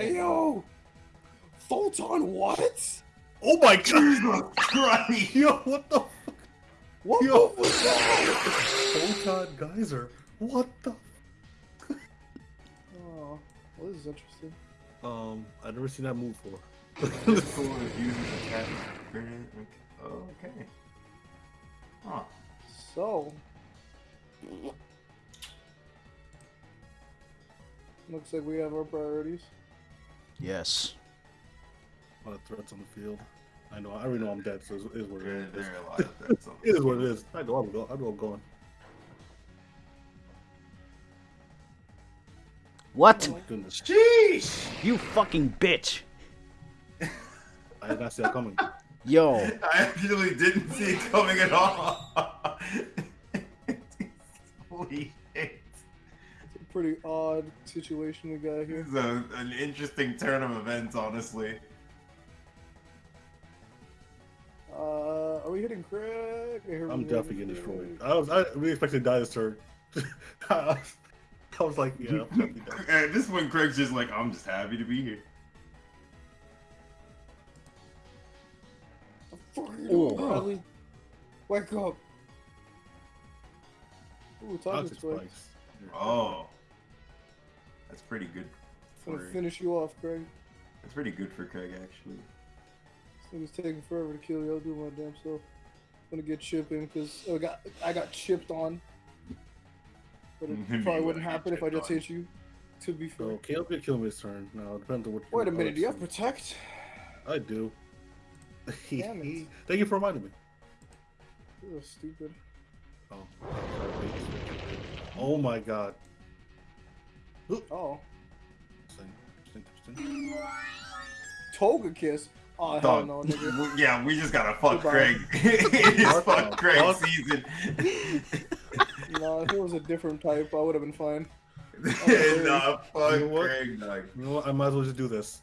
Hey yo! Photon what? Oh my god! Jesus Christ! Yo, what the What Yo. move was that? Photon geyser? What the? Oh, well, this is interesting. Um, I've never seen that move before. This tool is used as a cat. Oh, okay. Huh. So, looks like we have our priorities. Yes. A lot of threats on the field. I know. I already know I'm dead, so it is what it There, is. there are a lot of things. on It is this what it game. is. I know I'm, go- I know I'm going. What? Oh my goodness. Sheesh! You fucking bitch. I did not see that coming. Yo. I actually didn't see it coming at all. Holy shit. It's a pretty odd situation we got here. This is a, an interesting turn of events, honestly. Uh, are we hitting Craig? I heard I'm we definitely getting destroyed. I was, I really expected to die this turn. I was like, yeah, I'm definitely. At this point, Craig's just like, I'm just happy to be here. Fucking Oh. Bradley. Wake up. Ooh, Toxic toxic spikes. spikes. Oh. That's pretty good. I'm For, gonna finish you off, Craig. that's pretty good for Craig, actually. This thing is taking forever to kill you. I'll do my damn self. I'm gonna get chipping because I got I got chipped on. But it probably wouldn't wouldn't happen if I just on. hit you. To be fair. So Caleb could kill me this turn. Now it depends on what. Wait a minute. Do you have Alex protect? I do. Damn it. Thank you for reminding me. You're stupid. Oh. Oh, oh my god. Oh, Interesting, interesting, interesting. Togekiss. Oh hell Dog. no, nigga. We- Yeah, we just gotta fuck Goodbye. Craig. it's Fuck fuck. Craig Fuck. season. no, if it was a different type, I would have been fine. nah, fuck You know what? Craig. Dog. You know what? I might as well just do this.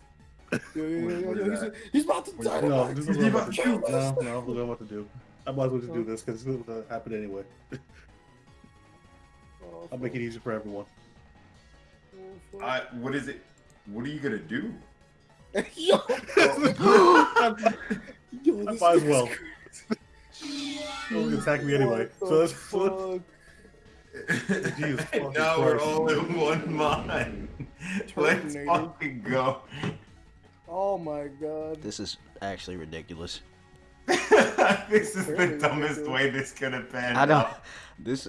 Yo, yo, yo, What- yo, yo, he's, he's about to die. No, tonight. this is Is what I'm about about to do. to No, no, look what I'm about to do. I might as well just do this because it's going to happen anyway. Oh, I'll make it easy for everyone. Fuck. I, what is it? What are you gonna do? fuck. yo, I yo, might this as is well. crazy. Don't attack me anyway. So the let's- so Jesus fucking now we're all in one mind. Let's Terminator. fucking go. Oh my god. This is actually ridiculous. this is the dumbest ridiculous. way this could have been. I don't. This.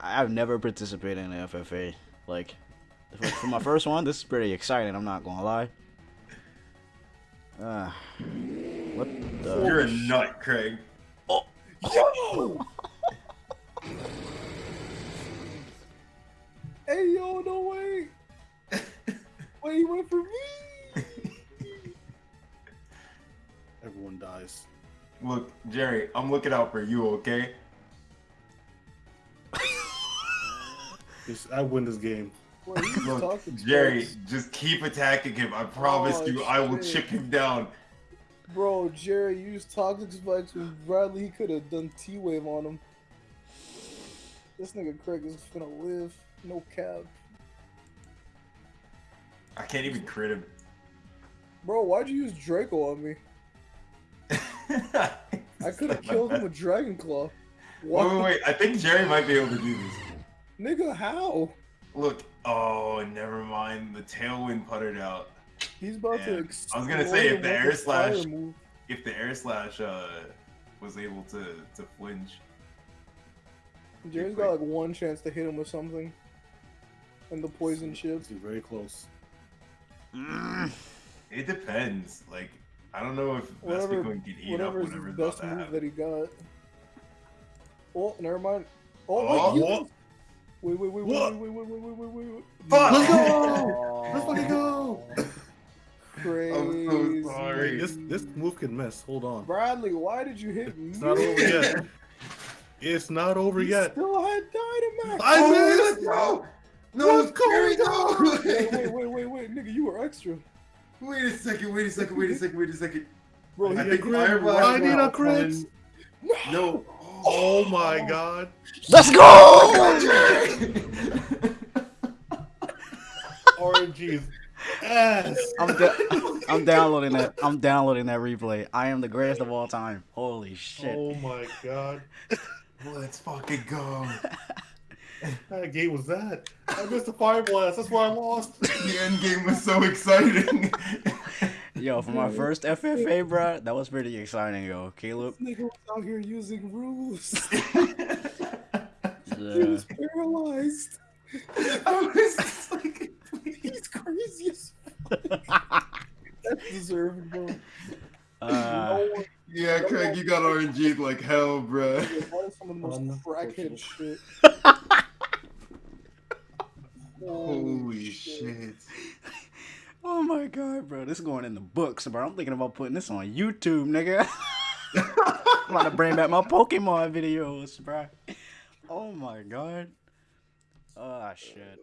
I've never participated in the FFA. Like, for, for my first one, this is pretty exciting. I'm not gonna lie. Uh, what the? You're a nut, Craig. Oh Yo! hey yo, no way. Wait, he went for me. Everyone dies. Look, Jerry, I'm looking out for you, okay? It's- I win this game. Look, Jerry, just keep attacking him. I promise Oh, you, I will shit. chip him down. Bro, Jerry used toxic spikes when Bradley he could have done T wave on him. This nigga Craig is gonna live. No cap. I can't even crit him. Bro, why'd you use Draco on me? I could have killed him with Dragon Claw. Wait, wait, wait. I think Jerry might be able to do this. Nigga, how? Look. Oh, never mind. The tailwind puttered out. He's about to I was gonna say, if the air slash- move. If the air slash uh, was able to to flinch, Jerry's got like one chance to hit him with something. And the poison chip. He's very close. Mm, it depends. Like, I don't know if Whatever- Vespiquen can eat up Whatever is the whatever's about best to move happen. that he got. Oh, never mind. Oh, Oh, wait, you- what? Wait, wait, wait, What? wait, wait, wait, wait, wait, wait, wait. Fuck! Let's go! Let's fucking go! Crazy. sorry. This this move can miss. Hold on. Bradley, why did you hit me? It's not over yet. It's not over You yet. Still had Dynamax. I Oh, missed! let's go! No, Let's go! Wait, no! wait, wait, wait, wait, nigga, you were extra. Wait a second, wait a second, wait a second, wait a second. Bro, I he I need think a crit. I need a crit. come- No. Oh my god. Let's go! Oh, Jerry! RNGs. ass. I'm da- I'm downloading that. I'm downloading that replay. I am the greatest of all time. Holy shit. Oh my god. Let's fucking go. What game was that? I missed the fire blast. That's why I lost. The end game was so exciting. Yo, for my first FFA, bro, that was pretty exciting, yo. Caleb. This nigga was out here using rules. he Yeah. was paralyzed. I was just like, He's crazy as fuck. That's deserving, bro. Uh, no one, yeah, Craig, you got RNG like hell, bruh. that is some of the most crackhead shit. Holy shit. Oh my god, bro. This is going in the books, bro. I'm thinking about putting this on YouTube, nigga. I'm about to bring back my Pokemon videos, bro. Oh my god. Oh shit.